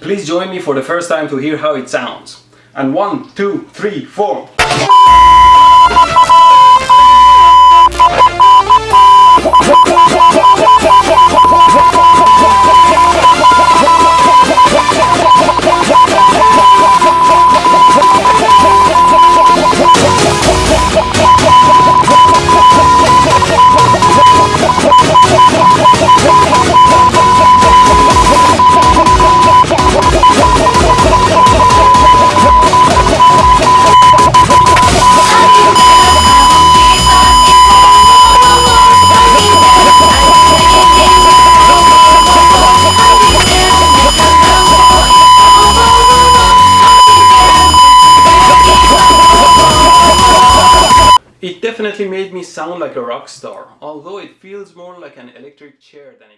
Please join me for the first time to hear how it sounds. And one, two, three, four. It definitely made me sound like a rock star, although it feels more like an electric chair than a